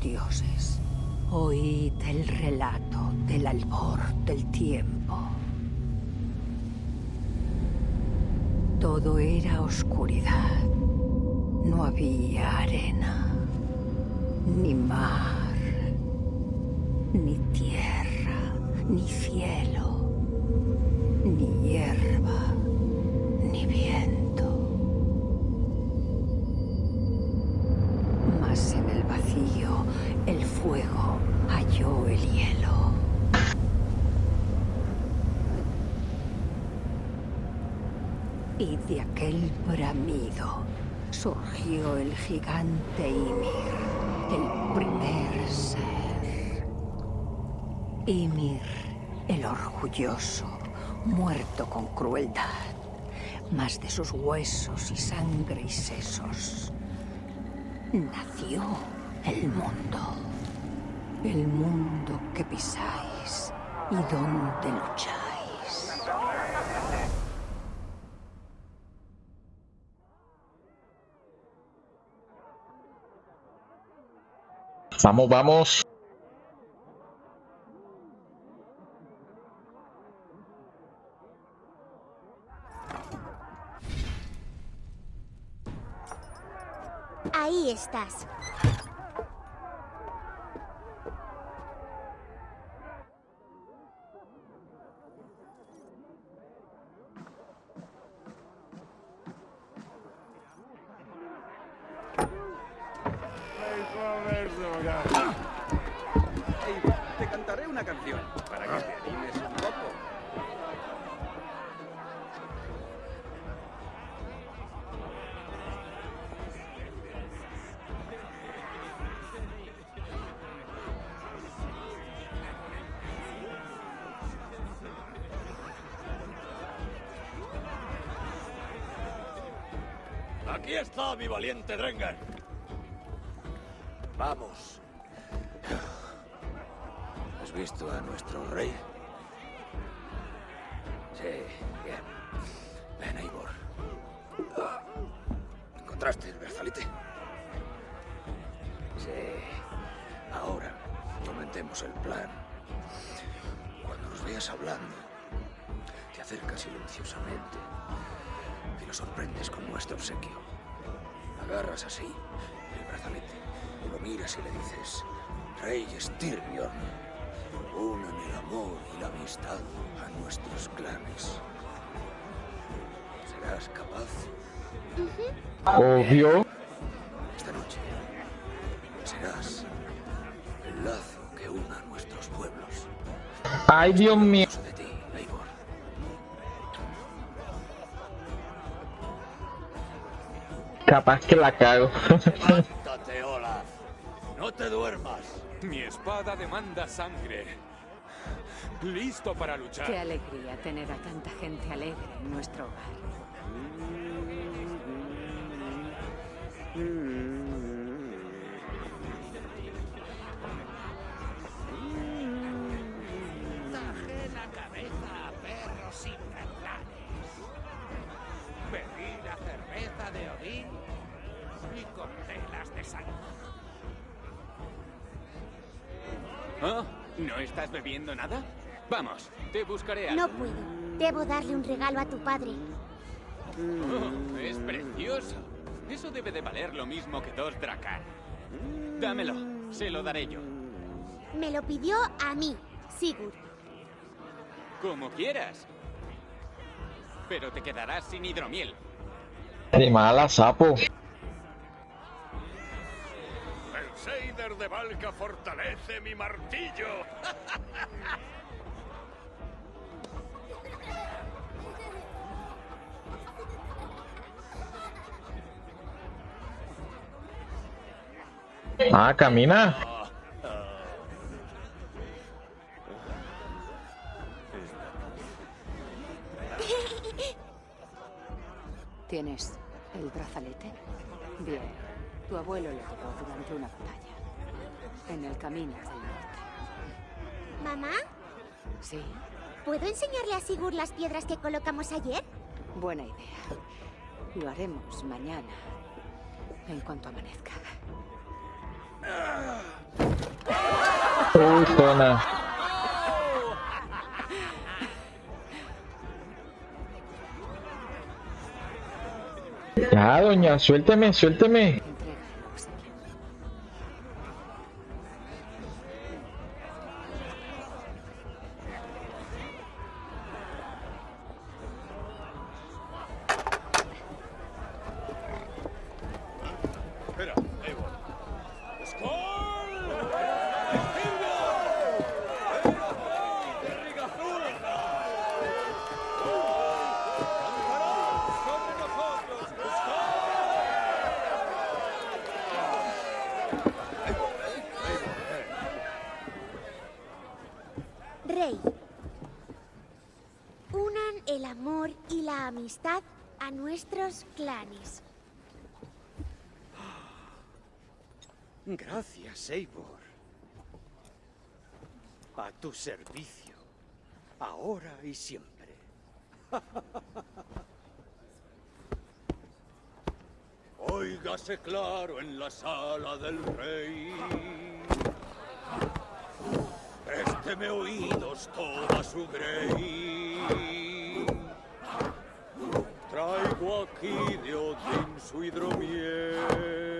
Dioses. Oíd el relato del albor del tiempo. Todo era oscuridad. No había arena, ni mar, ni tierra, ni cielo, ni hierba, ni viento. El fuego halló el hielo. Y de aquel bramido surgió el gigante Ymir, el primer ser. Ymir, el orgulloso, muerto con crueldad, más de sus huesos y sangre y sesos, nació el mundo. El mundo que pisáis y donde lucháis. Vamos, vamos. Ahí estás. Mi valiente Drengar. Vamos. ¿Has visto a nuestro rey? Sí, bien. Ven, Eivor. ¿Encontraste el brazalete? Sí. Ahora, comentemos el plan. Cuando nos veas hablando, te acercas silenciosamente y lo sorprendes con nuestro obsequio. Agarras así el brazalete y lo miras y le dices, Rey Styrbjorn, unan el amor y la amistad a nuestros clanes. ¿Serás capaz? Obvio. Esta noche serás el lazo que una a nuestros pueblos. Ay, Dios mío. Capaz que la cago. Levántate, Olaf. No te duermas. Mi espada demanda sangre. Listo para luchar. Qué alegría tener a tanta gente alegre en nuestro hogar. Nada? Vamos, te buscaré algo. No puedo. Debo darle un regalo a tu padre. Oh, es precioso. Eso debe de valer lo mismo que dos dracar. Dámelo, se lo daré yo. Me lo pidió a mí, Sigurd. Como quieras. Pero te quedarás sin hidromiel. De mala, sapo. Seider de Valka fortalece mi martillo. Ah, camina. ¿Tienes el brazalete? Bien. Tu abuelo lo llevó durante una batalla. En el camino del norte. ¿Mamá? ¿Sí? ¿Puedo enseñarle a Sigurd las piedras que colocamos ayer? Buena idea. Lo haremos mañana. En cuanto amanezca. Uy, zona. Ya, doña, suélteme, suélteme. Entrega el obsequio. Espera, Eivor. Rey. Unan el amor y la amistad a nuestros clanes. Gracias, Eivor. A tu servicio. Ahora y siempre. Óigase claro en la sala del rey. Présteme oídos toda su grey. Traigo aquí de Odín su hidromiel.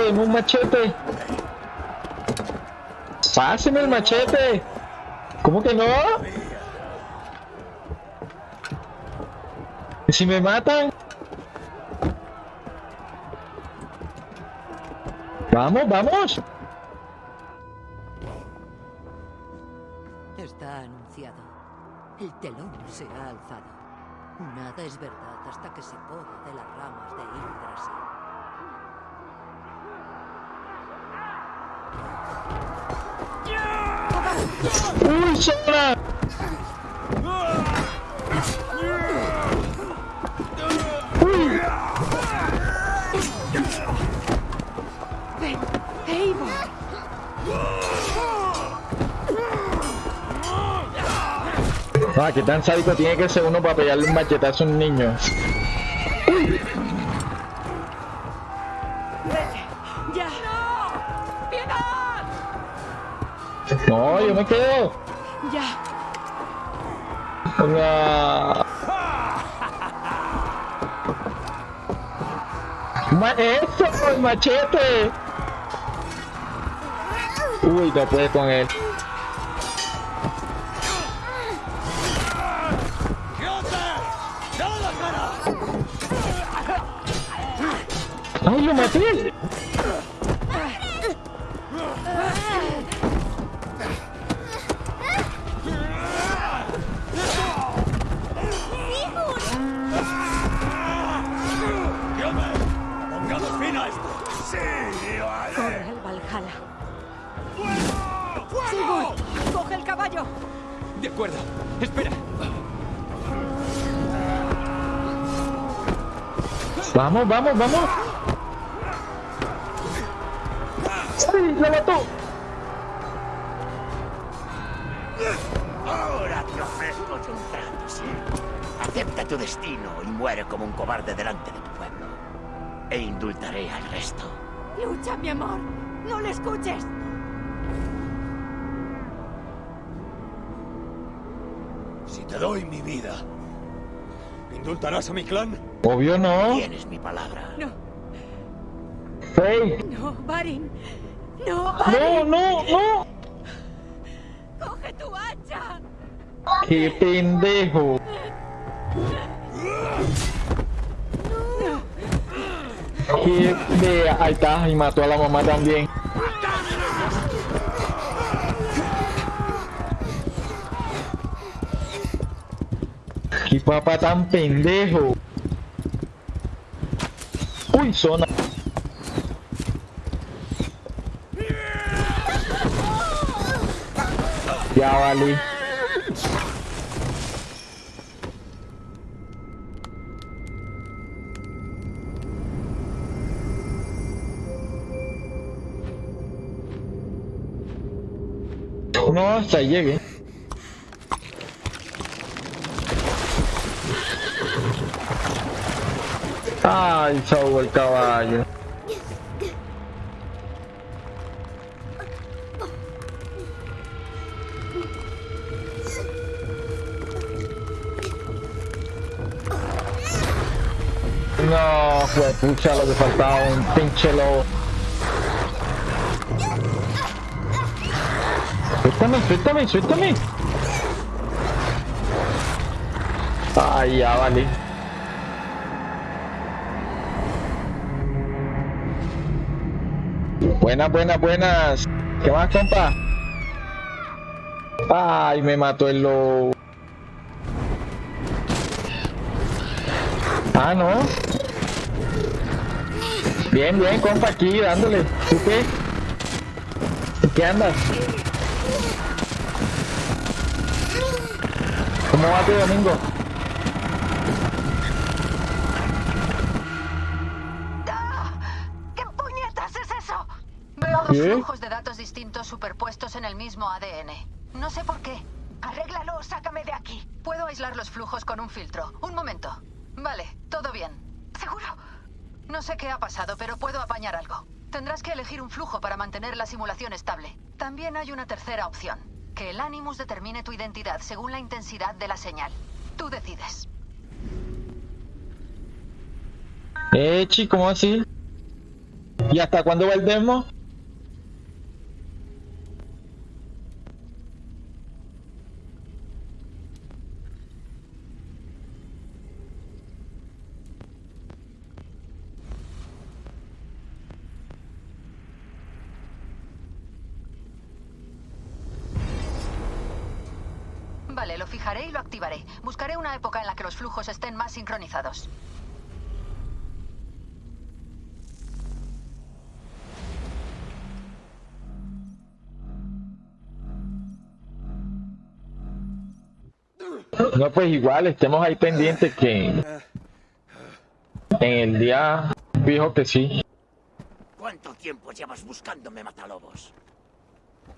¿Yo qué hago en un machete? Páseme el machete. ¿Cómo que no? ¿Y si me matan? Vamos, vamos. Uy. ¡Ven! ¡Eivor! Ah, qué tan sádico tiene que ser uno para pegarle un machetazo a un niño. ¡Ya! No, yo me quedo. ¡Ya! Ma ¡Eso! ¡El machete! Uy, no puede con él. ¡Ay, lo maté! Vamos, vamos, vamos. ¡Sí, lo mató! Ahora te ofrezco yo un trato, sí. Acepta tu destino y muere como un cobarde delante de tu pueblo. E indultaré al resto. ¡Lucha, mi amor! ¡No le escuches! Si te doy mi vida, ¿indultarás a mi clan? Obvio no. Tienes mi palabra. No. Fake. No, Barin. No, Barin. No, no, no. Coge tu hacha. Qué pendejo. No. Qué de... Ahí está, y mató a la mamá también. Qué papá tan pendejo. Ya vale. No, hasta ahí se ahogó el caballo. No, fue pucha lo que faltaba, un pinche lobo. Suéltame, suéltame, suéltame. Ay, ya vale. Buenas, buenas, buenas. ¿Qué más, compa? Ay, me mató el lobo. Ah, no. Bien, bien, compa, aquí dándole. ¿Tú qué? ¿En qué andas? ¿Cómo va tu domingo? Dos ¿Qué? flujos de datos distintos superpuestos en el mismo ADN. No sé por qué. Arréglalo, sácame de aquí. Puedo aislar los flujos con un filtro. Un momento. Vale, todo bien. ¿Seguro? No sé qué ha pasado, pero puedo apañar algo. Tendrás que elegir un flujo para mantener la simulación estable. También hay una tercera opción. Que el Animus determine tu identidad según la intensidad de la señal. Tú decides. Eh, chi, ¿cómo así? ¿Y hasta cuándo va el demo? Vale, lo fijaré y lo activaré. Buscaré una época en la que los flujos estén más sincronizados. No, pues igual, estemos ahí pendientes que en el día fijo que sí. ¿Cuánto tiempo llevas buscándome, Matalobos?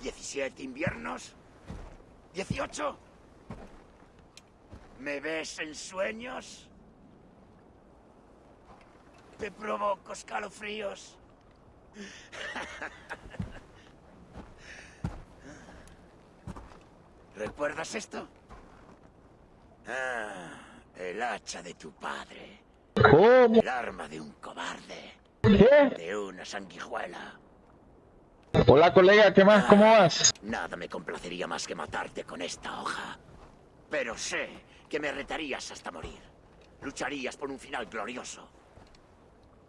¿17 inviernos? ¿18? ¿Me ves en sueños? ¿Te provoco escalofríos? ¿Recuerdas esto? Ah, el hacha de tu padre. ¿Cómo? El arma de un cobarde. ¿Qué? De una sanguijuela. Hola colega, ¿qué más? ¿Cómo vas? Nada me complacería más que matarte con esta hoja. Pero sé que me retarías hasta morir. Lucharías por un final glorioso.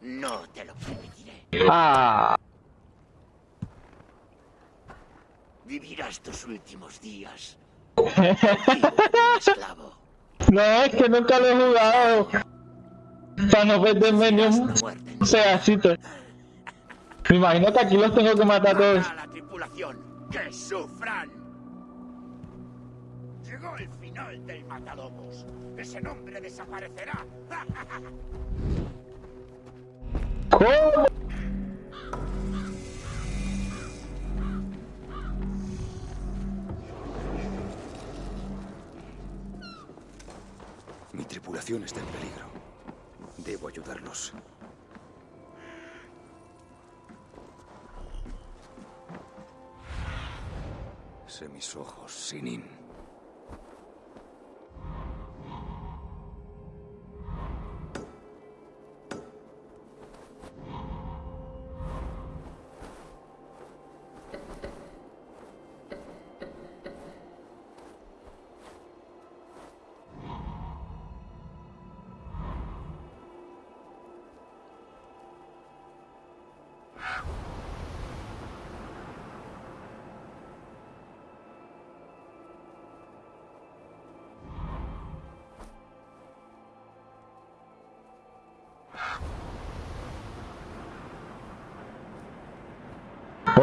No te lo permitiré. Ah, Vivirás tus últimos días. esclavo. no, es que nunca lo he jugado. Para no perderme ni un pedacito. Me imagino que aquí los tengo que matar a todos. a la tripulación. ¡Que sufran! Llegó el final del Matalobos. Ese nombre desaparecerá. ¿Cómo? Mi tripulación está en peligro. Debo ayudarlos. Sé mis ojos, Sinin.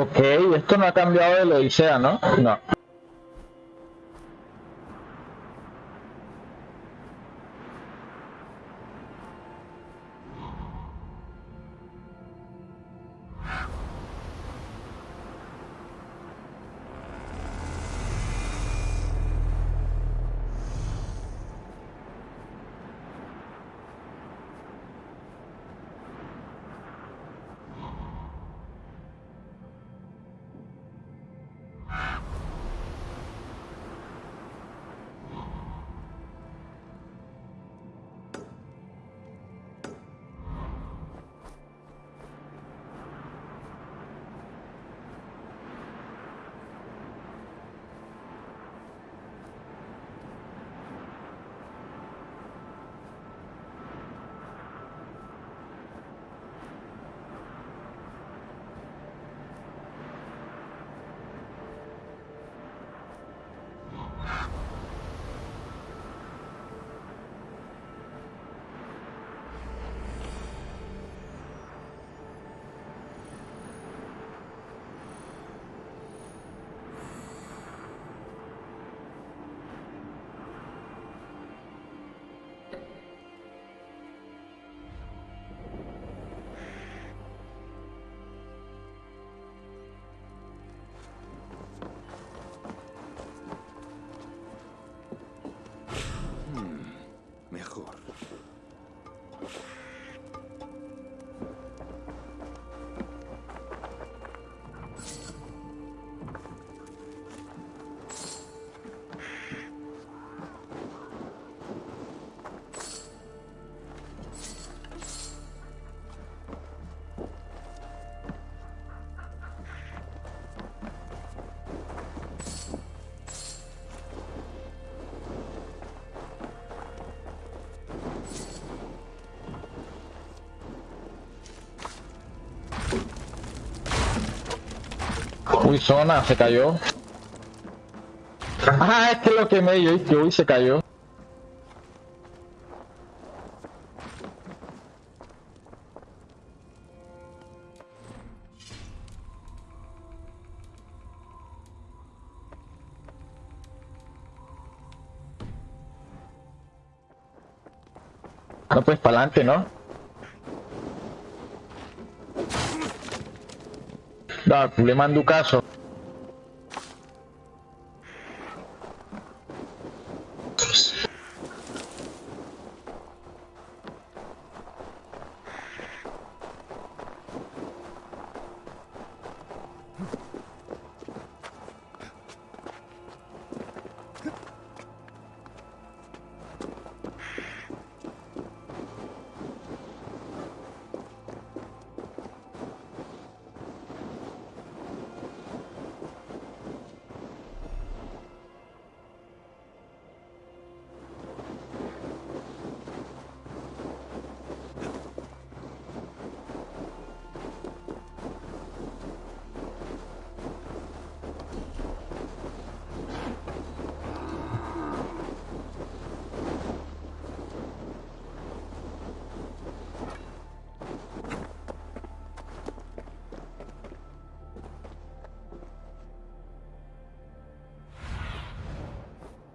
Ok, esto no ha cambiado de Odisea, ¿no? No. Uy, zona, se cayó. Ah, es que lo quemé yo que uy, se cayó. No, pues para adelante, ¿no? Da, le mando caso.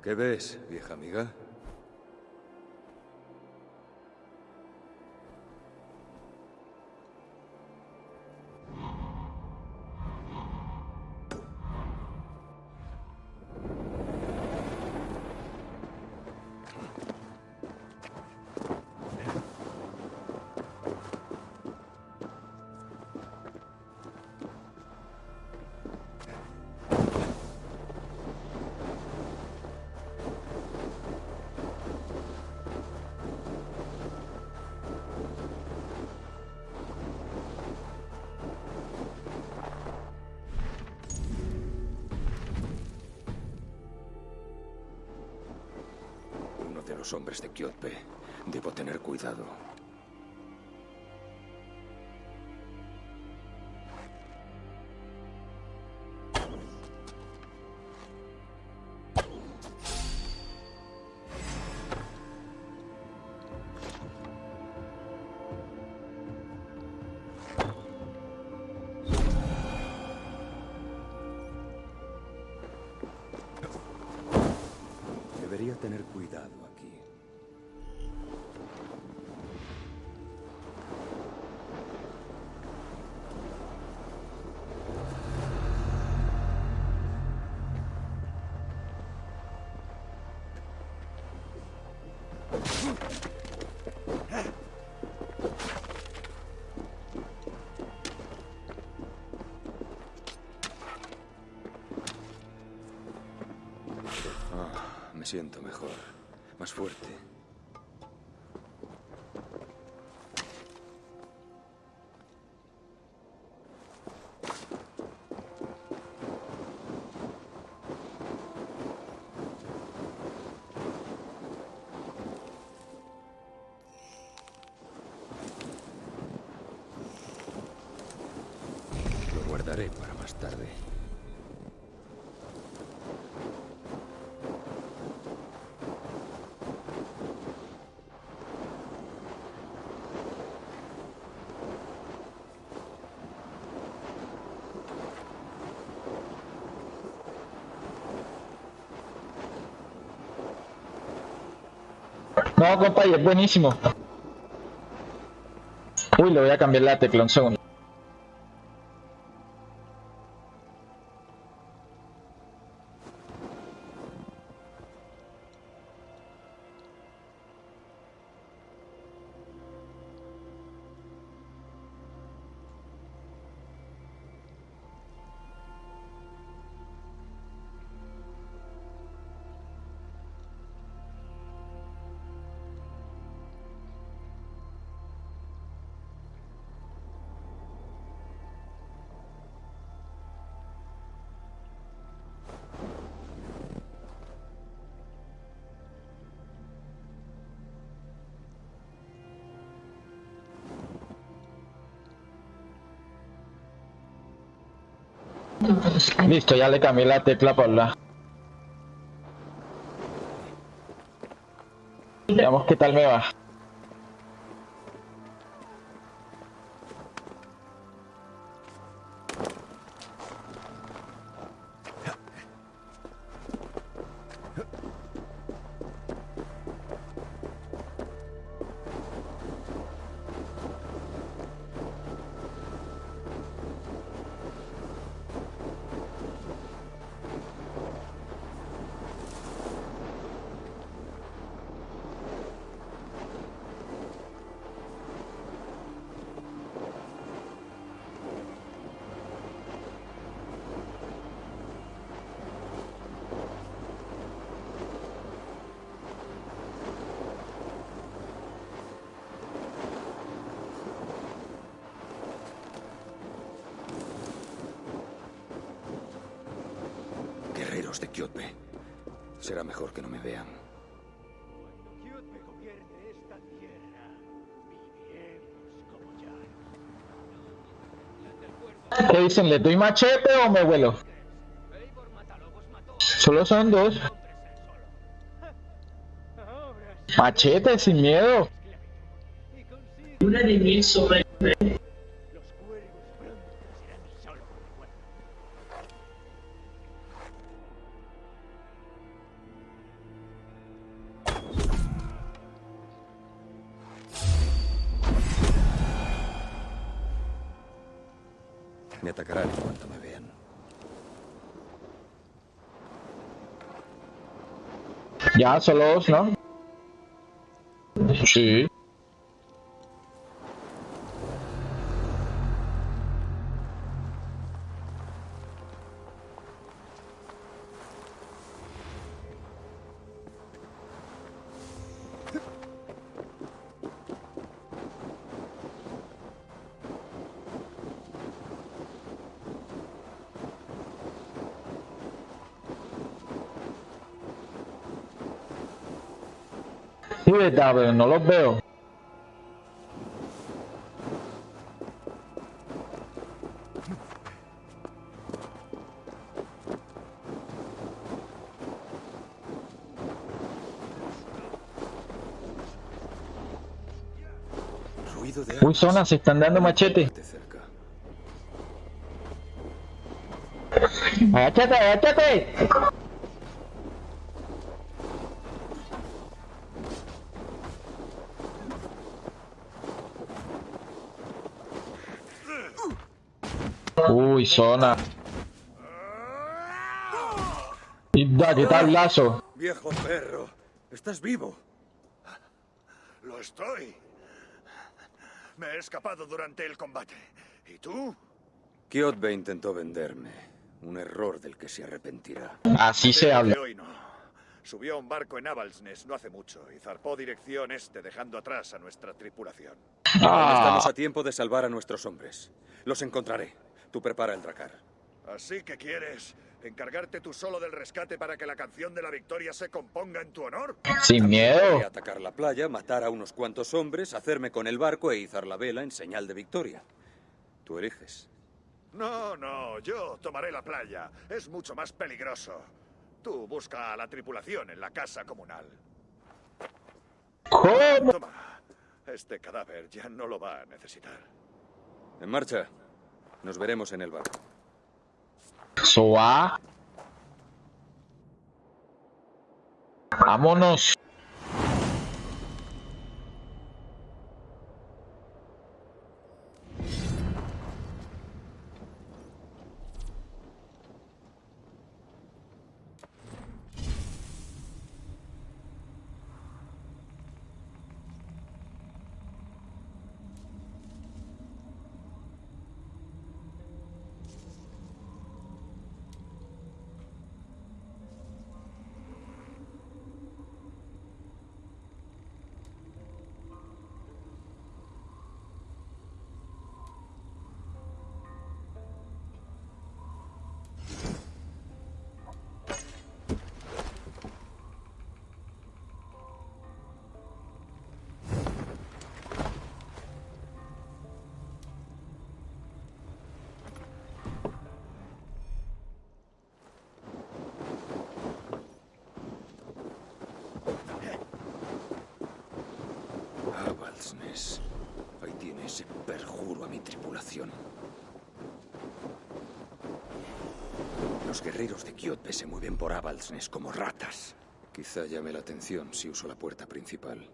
¿Qué ves, vieja amiga? Los hombres de Kyotpe. Debo tener cuidado. Me siento mejor. Más fuerte. No, compa, y es buenísimo. Uy, le voy a cambiar la tecla un segundo. Listo, ya le cambié la tecla por la. Veamos qué tal me va. Guerreros de Kyotbe. Será mejor que no me vean. Kyotbe gobierne esta tierra. Viviremos como ya. ¿Qué dicen? ¿Le doy machete o me vuelo? Solo son dos. Machete, sin miedo. Una de mil sobre Ya, solo dos, ¿no? Sí. Verdad, pero no los veo. Uy, zona, se están dando machete. Agáchate, agáchate. Uy, zona. Y da, ¿qué tal, Lazo? Viejo perro, estás vivo. Lo estoy. Me he escapado durante el combate. ¿Y tú? Kiotbe intentó venderme. Un error del que se arrepentirá. Así se habla. hoy no. Subió a un barco en Avalsnes no hace mucho y zarpó dirección este dejando atrás a nuestra tripulación. Ah, estamos a tiempo de salvar a nuestros hombres. Los encontraré. Tú prepara el dracar. Así que quieres encargarte tú solo del rescate para que la canción de la victoria se componga en tu honor. sin miedo. Atacar la playa, matar a unos cuantos hombres, hacerme con el barco e izar la vela en señal de victoria. Tú eliges. No, no, yo tomaré la playa. Es mucho más peligroso. Tú busca a la tripulación en la casa comunal. ¿Cómo? Toma. Este cadáver ya no lo va a necesitar. En marcha. Nos veremos en el barco. Eso va. Vámonos. Avalsnes. Ahí tiene ese perjuro a mi tripulación. Los guerreros de Kiotbe se mueven por Avalsnes como ratas. Quizá llame la atención si uso la puerta principal.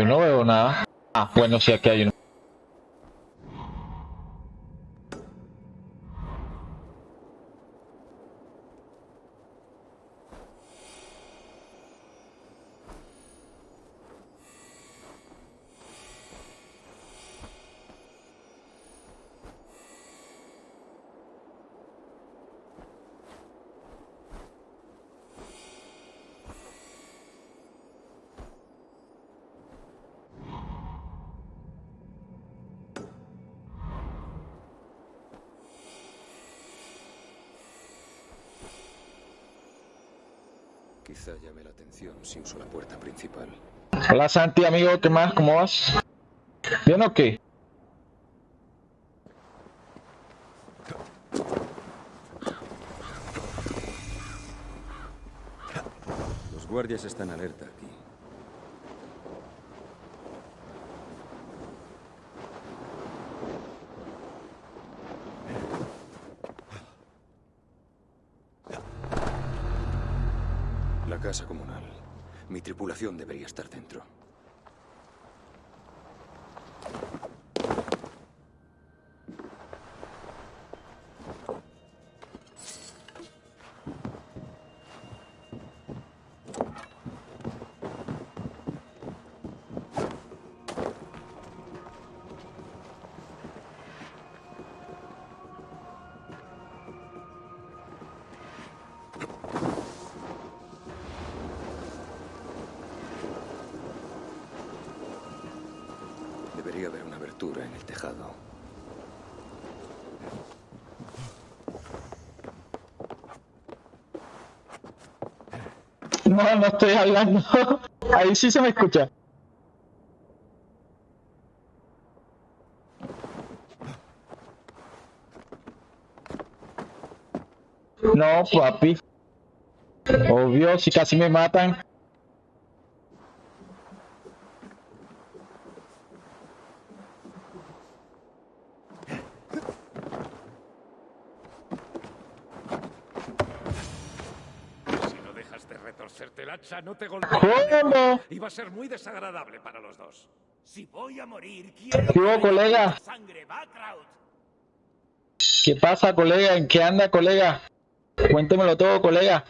Yo no veo nada. Ah, bueno, sí, aquí hay uno. Quizá llame la atención si uso la puerta principal. Hola Santi, amigo, ¿qué más? ¿Cómo vas? ¿Bien o qué? Los guardias están alerta aquí. No, no estoy hablando. Ahí sí se me escucha. No, papi. Obvio, si casi me matan. El hacha no te golpea. ¿Cómo? Y va a ser muy desagradable para los dos. Si voy a morir, quiero ¿Qué hubo, que colega? sangre. ¿Qué pasa, colega? ¿En qué anda, colega? Cuéntemelo todo, colega.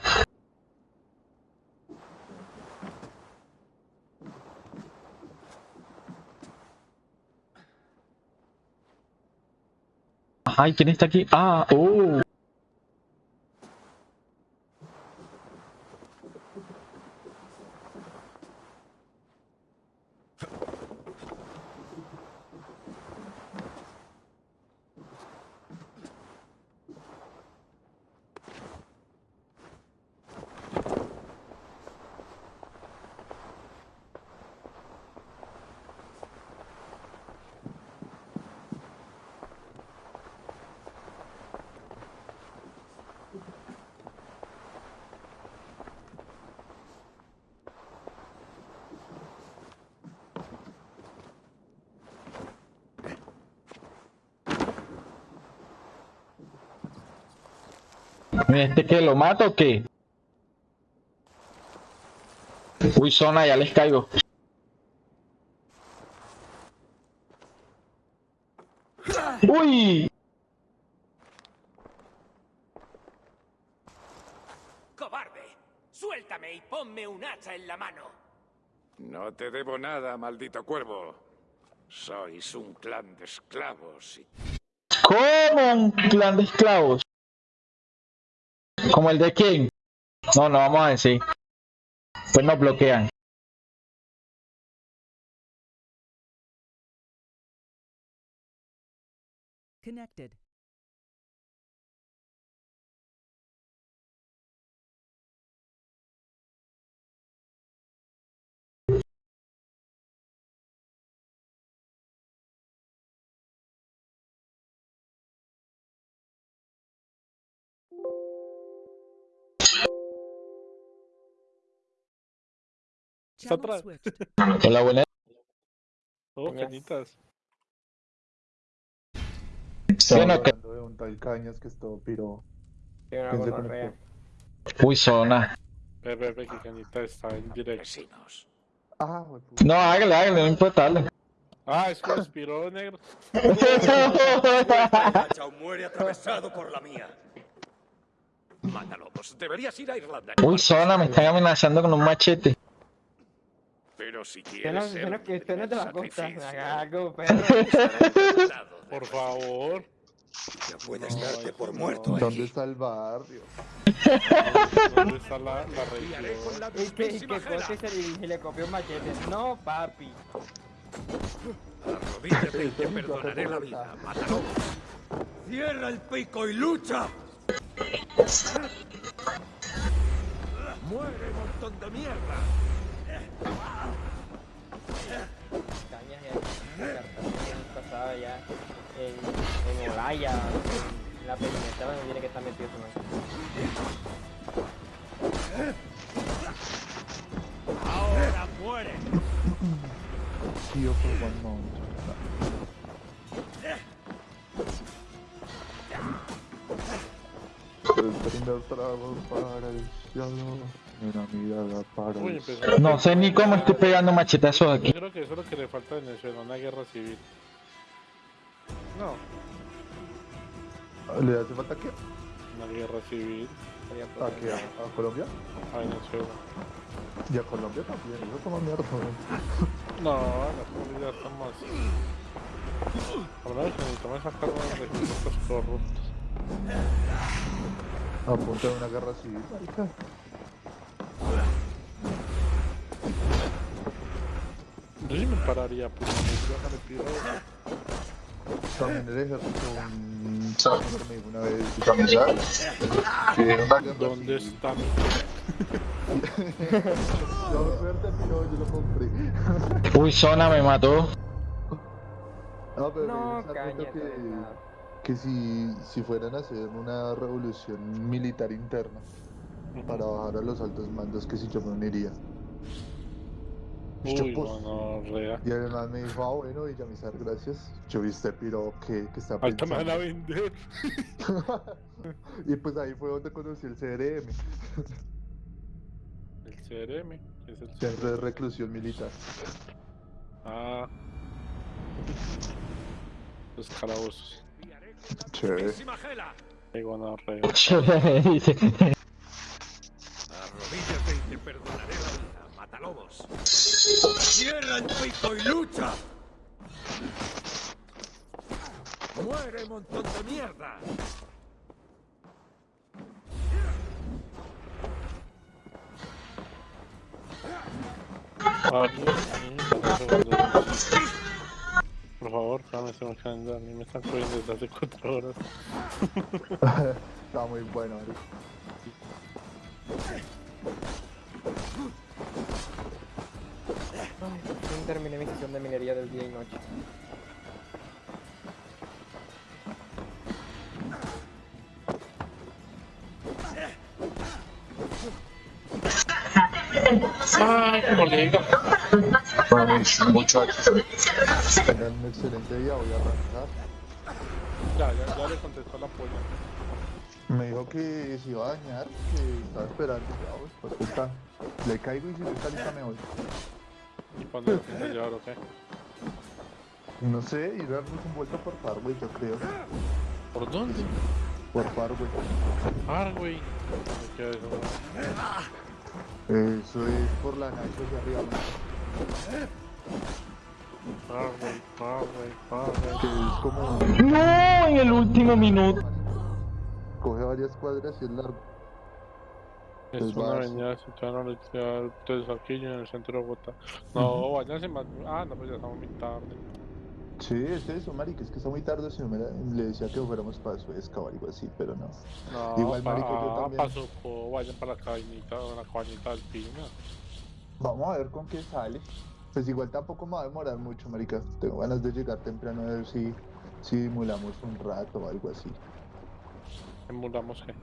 Ay, ¿quién está aquí? Ah, oh. ¿Este que lo mato o qué? Uy, zona, ya les caigo. ¡Uy! ¡Cobarde! Suéltame y ponme un hacha en la mano. No te debo nada, maldito cuervo. Sois un clan de esclavos y ¿Cómo un clan de esclavos? ¿Como el de quién? No, no vamos a decir. Pues nos bloquean. Connected. Está atrás. Hola, buenas. Oh. Que- hablando de un tal Cañas que estuvo piro. Tiene una ¿Quién se gonorrea. conectó? Uy, zona. Ve, ve, ve que cañita está en directo. Ah. No, hágale, hágale, no importa. dale. Ah, es que expiró negro. hacha o muere atravesado por la mía. Mándalobos, deberías ir a Irlanda. Uy, zona, me están amenazando con un machete. Pero si quieres ser no, que no te va a costar. sacrificio. Por favor. Ya puedes No, darte por no. muerto ¿Dónde aquí. está el barrio? ¿Dónde está la, la región? la Y que, y que. Cote se dirige y le copió un machete. No, papi. Arrodíllate y te perdonaré la vida. Mátalo. ¡Cierra el pico y lucha! Muere, montón de mierda. Cañas ya. pasaba ya. En, en Olaya. En la peñeta donde tiene que estar metido su man. ¡Ahora muere! Tío for one month. El primer trago para el cielo, una mirada para Uy, el empezó. No sé ni cómo estoy pegando machetazos Yo aquí. creo que eso es lo que le falta a Venezuela, una guerra civil. No, ¿Le hace falta qué? una guerra civil ¿A qué? ¿A, a Colombia? a Venezuela. Y a Colombia también, eso toma mierda. No, la comunidad estamos así. Hablamos que necesitamos sacar los recursos corruptos. A punto de una guerra civil, marica. Yo sí me pararía, pues, me pido. También el ejército, un dijo una vez, una guerra ¿Dónde está mi Yo suerte, pero yo lo compré. Uy, zona, me mató. No, pero No, caña, que, que si, si fueran a hacer una revolución militar interna para bajar a los altos mandos, que si yo me uniría. Yo, Uy, pues, no, no, rea. Y además me dijo, ah, bueno, Villamizar, gracias. Yo viste, pero que, que está Ahorita me van a vender. y pues ahí fue donde conocí el CRM. El CRM. que es el Centro de reclusión militar. Ah. Los calabozos. Chévere. Qué. Dice. Arrodíllate y te perdonaré la vida, matalobos. ¡Cierra el pico y lucha! ¡Muere, montón de mierda! Ah. Por favor, dame ese calendario. A mí me están corriendo desde hace 4 horas. Está muy bueno, marica. Ay, por fin terminé mi sesión de minería del día y noche. Ay, colega. Muchachos. Tengan un excelente día, voy a arrancar. Ya, ya, ya le contestó la polla. Me dijo que se iba a dañar, que estaba esperando. Ya, pues, pues, puta. Le caigo y si está lista me voy. ¿Y cuándo lo piensa llevar o qué? No sé, ir a darnos un vuelto por Farway, yo creo. ¿Por dónde? Por Farway. Güey. Me queda eso. Eso es por la Nacho de arriba. Parway, Parway, Parway. Que es como. No, en el último minuto. Coge varias cuadras y es largo. Es Pues una avenida situada en la universidad de Saquillo en el centro de Bogotá. No, váyanse más. Ah, no, pues ya estamos muy tarde. Sí, es eso, marica, es que está muy tarde, si no me la- le decía que fuéramos para Suezca o algo así, pero no. No, Igual, pa, marico, yo también. pa Socó, vayan para la cabañita, la cabañita alpina. Vamos a ver con qué sale. Pues igual tampoco me va a demorar mucho, marica. Tengo ganas de llegar temprano a ver si, si simulamos un rato o algo así. Emulamos qué.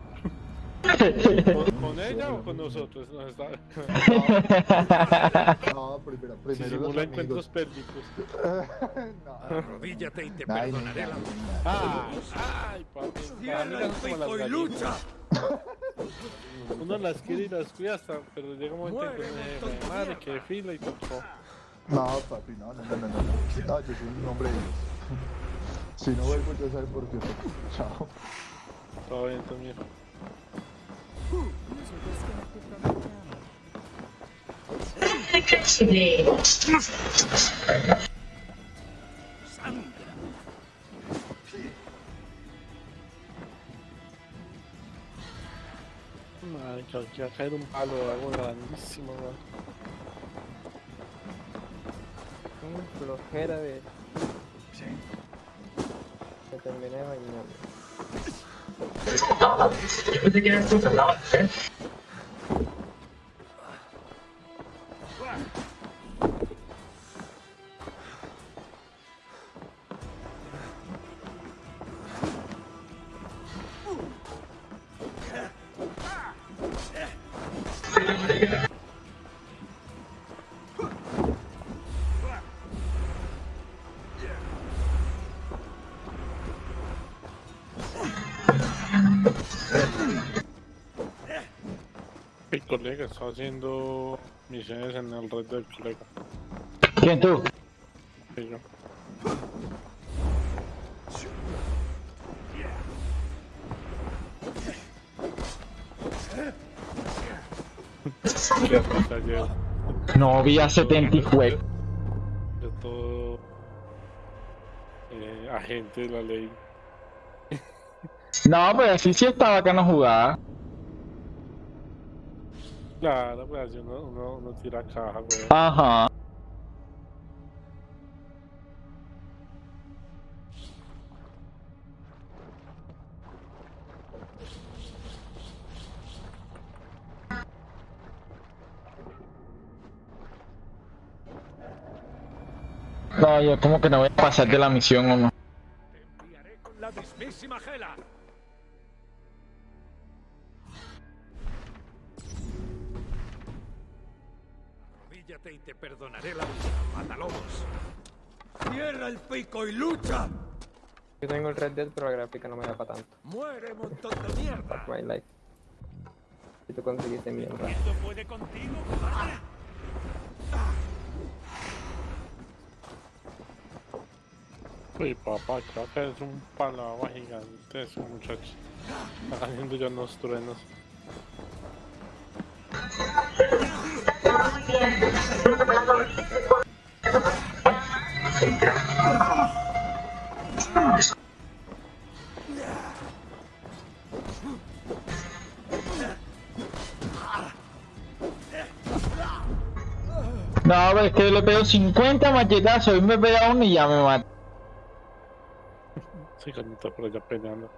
¿Con, con ella o con nosotros? No, está... No, primero, Si primero los simula encuentros amigos. pélvicos. Arrodíllate y te Ay, perdonaré no, la vida. Ay, ay, papi. ¡Cierra no y lucha! Uno las quiere y las cuida hasta, pero llega un momento en que me, madre que fila y tocó. No, papi, no, no, no, no, no. No, yo soy un hombre de Dios. Si no vuelvo, ya saben por qué. Chao. Todo bien también. Madre, que va a caer un palo de agua grandísimo, weón. Flojera de... Me terminé bañando. 好了你不是跟人出去了吗 colega está haciendo misiones en el red del colega. ¿Quién tú? Sí, yo. No vi a 70 y fue. De todo eh, agente de la ley. No, pues así sí estaba acá no jugaba. Claro, pues así uno, uno, uno tira caja, weón. Ajá. No, yo como que no voy a pasar de la misión o no. Te enviaré con la mismísima Gela. Y te perdonaré la vida, matalobos. ¡Cierra el pico y lucha! Yo tengo el Red Dead, pero la gráfica no me da para tanto. ¡Muere, montón de mierda! Twilight. Si tú conseguiste mierda. ¿Esto puede contigo? Uy, papá, creo que es un palagua gigante ese muchacho. Está haciendo ya unos truenos. No, pero es que le pego 50 machetazos y me pega uno y ya me mata. Sí, cañita por allá peleando.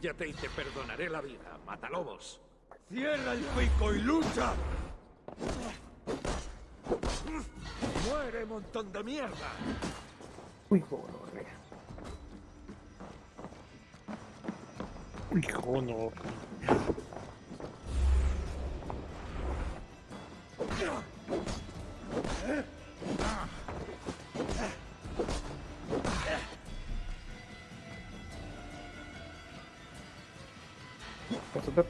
Y te perdonaré la vida, Matalobos. Cierra el pico y lucha. Muere, montón de mierda. Uy, joder. Uy.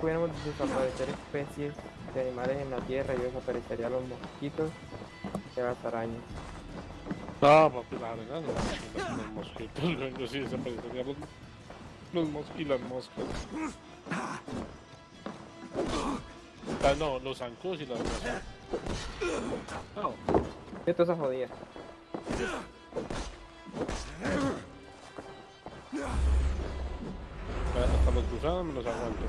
Pudiéramos desaparecer especies de animales en la tierra y desaparecerían los mosquitos y las arañas. No, papi, la arena no. Los mosquitos, luego sí desaparecerían los, los mos y las moscas. Ah, no, los zancudos y las moscas. No. Esto se jodía. Hasta los gusanos me los aguanto.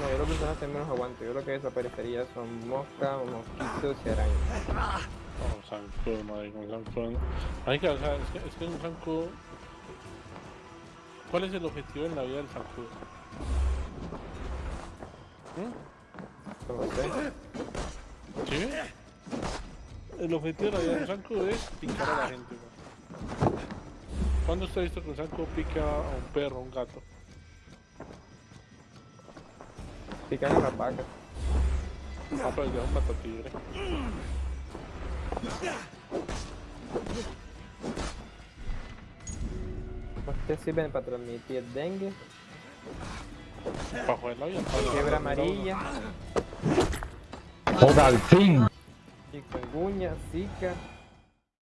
No, yo los gusanos también los aguanto. Yo lo que desaparecería son moscas, mosquitos y arañas. Oh, zancudo, madre, con zancudo. Marica, o sea, es que, es que un zancudo... ¿Cuál es el objetivo en la vida del zancudo? ¿Mm? No lo sé. ¿Sí? El objetivo de la vida del zancudo es picar a la gente, man. ¿Cuándo usted ha visto que un zancudo pica a un perro, a un gato? Pican a las vacas. Ah, pero ya es un gato tigre. Ustedes sirven para transmitir dengue, Para joder la vida. fiebre amarilla, Joder, al fin. chikungunya, zika,